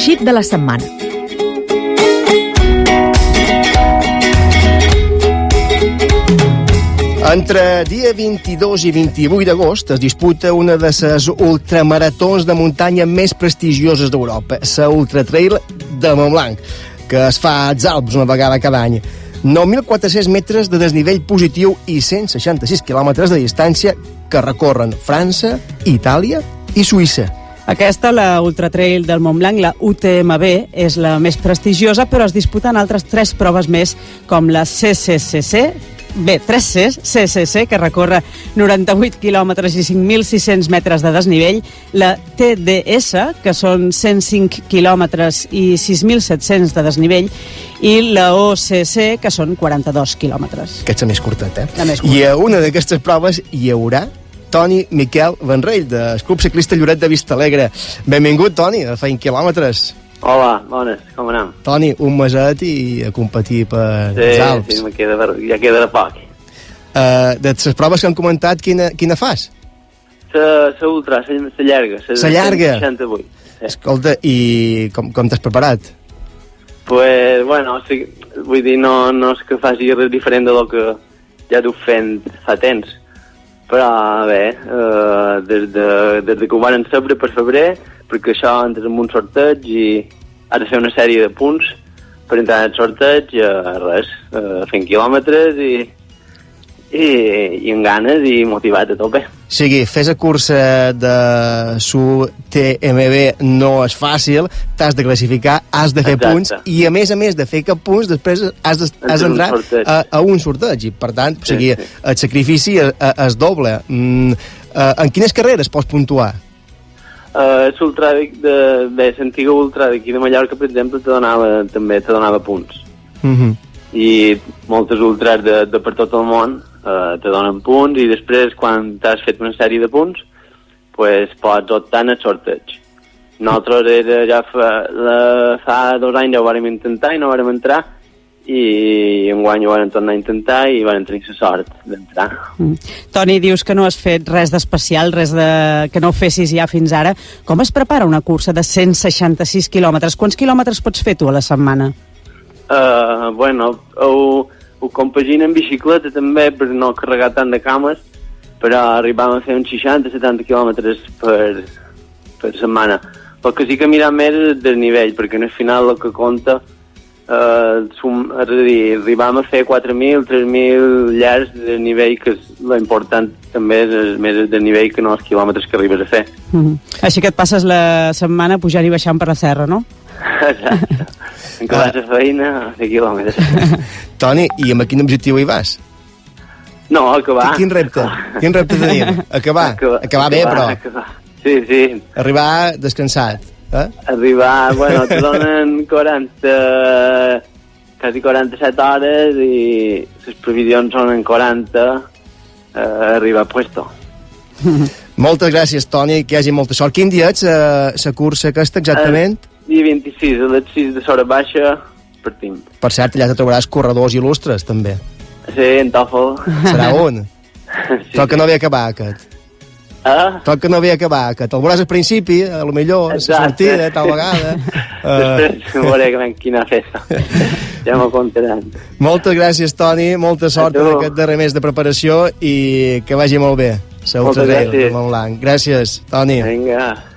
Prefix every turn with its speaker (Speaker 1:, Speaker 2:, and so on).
Speaker 1: eixit de la setmana.
Speaker 2: Entre dia 22 i 28 d'agost es disputa una de les ultramaratons de muntanya més prestigioses d'Europa, la Ultra Trail de Montblanc, que es fa als Alps una vegada cada any. 9.400 metres de desnivell positiu i 166 quilòmetres de distància que recorren França, Itàlia i Suïssa.
Speaker 3: Aquesta, la Ultra Trail del Montblanc, la UTMB, és la més prestigiosa, però es disputen altres tres proves més, com la CCCC, Bé, 3 Cs, CCC, que recorre 98 quilòmetres i 5.600 metres de desnivell, la TDS, que són 105 quilòmetres i 6.700 de desnivell, i la OCC, que són 42 quilòmetres.
Speaker 2: Aquesta més curteta, eh?
Speaker 3: La més curta.
Speaker 2: I a una d'aquestes proves hi haurà Toni Miquel Benrell, del Club Ciclista Lloret de Vistalegre. Benvingut, Toni, a feint quilòmetres.
Speaker 4: Hola, bones, com anem?
Speaker 2: Toni, un meset i a competir per
Speaker 4: Sí,
Speaker 2: els Alps.
Speaker 4: sí, queda, de- ja queda de poc.
Speaker 2: Uh, de les proves que han comentat, quina, quina fas?
Speaker 4: La, ultra, la, la llarga. La,
Speaker 2: La llarga?
Speaker 4: 68. Sí.
Speaker 2: Escolta, i com, com t'has preparat?
Speaker 4: Pues, bueno, sí, vull dir, no, no és que faci res diferent de lo que ja duc fent fa temps. Però, bé, eh, des, de, des de que ho van saber per febrer, perquè això entres en un sorteig i has de fer una sèrie de punts per entrar en el sorteig, eh, res, eh, fent quilòmetres i, i, i amb ganes i motivat a tope.
Speaker 2: O sigui, fes a cursa de su TMB no és fàcil, t'has de classificar, has de fer
Speaker 4: Exacte.
Speaker 2: punts, i a més a més de fer cap punts, després has de- d'entrar
Speaker 4: sorteig.
Speaker 2: a, a un sorteig, i per tant, o sigui,
Speaker 4: sí.
Speaker 2: el sacrifici es, es doble. Mm, eh, en quines carreres pots puntuar?
Speaker 4: Uh, l'ultràdic de... Bé, l'antiga ultra d'aquí de Mallorca, per exemple, te donava, també te donava punts.
Speaker 2: Mm -hmm.
Speaker 4: I moltes ultras de, de per tot el món uh, te donen punts i després, quan t'has fet una sèrie de punts, pues, pots optar en el sorteig. Nosaltres era ja fa, la, fa dos anys ja ho vàrem intentar i no vàrem entrar i enguany ho vàrem tornar a intentar i vàrem tenir la sort d'entrar.
Speaker 3: Mm. Toni, dius que no has fet res d'especial, res de... que no ho fessis ja fins ara. Com es prepara una cursa de 166 quilòmetres? Quants quilòmetres pots fer tu a la setmana?
Speaker 4: Uh, bueno, ho, ho compagina en bicicleta també per no carregar tant de cames, però arribàvem a fer uns 60-70 quilòmetres per, per setmana. El que sí que mirar més és el desnivell, perquè al final el que compta eh, sum, és a dir, arribam a fer 4.000, 3.000 llars de nivell, que és l'important també és el- més el desnivell que no els quilòmetres que arribes a fer.
Speaker 3: Mm. Així que et passes la setmana pujant i baixant per la serra, no?
Speaker 4: Exacte. En què vas a feina, fer quilòmetres.
Speaker 2: Toni, i amb quin objectiu hi vas?
Speaker 4: No, acabar.
Speaker 2: Quin repte? Quin repte tenim? Acabar. Acabar bé, però.
Speaker 4: Acabar. Sí, sí.
Speaker 2: Arribar descansat. Eh?
Speaker 4: Arribar, bueno, te donen 40, quasi 47 hores i les previsions són en 40 eh, arribar a puesto.
Speaker 2: Moltes gràcies, Toni, que hi hagi molta sort. Quin dia ets eh, la cursa aquesta, exactament?
Speaker 4: El dia 26, a les 6 de l'hora baixa, partim.
Speaker 2: Per cert, allà te trobaràs corredors il·lustres, també.
Speaker 4: Sí, en Tòfol.
Speaker 2: Serà un.
Speaker 4: sí.
Speaker 2: Però que no ve a acabar, aquest.
Speaker 4: Ah,
Speaker 2: que no ve a acabar, aquest. El veuràs al principi, a lo millor, a la sortida, tal vegada. Uh,
Speaker 4: després veuré que ven quina festa. ja m'ho contaran.
Speaker 2: moltes gràcies, Toni, molta sort en aquest darrer mes de preparació i que vagi molt bé. Segur que. Gràcies, Gràcies, Toni.
Speaker 4: Vinga.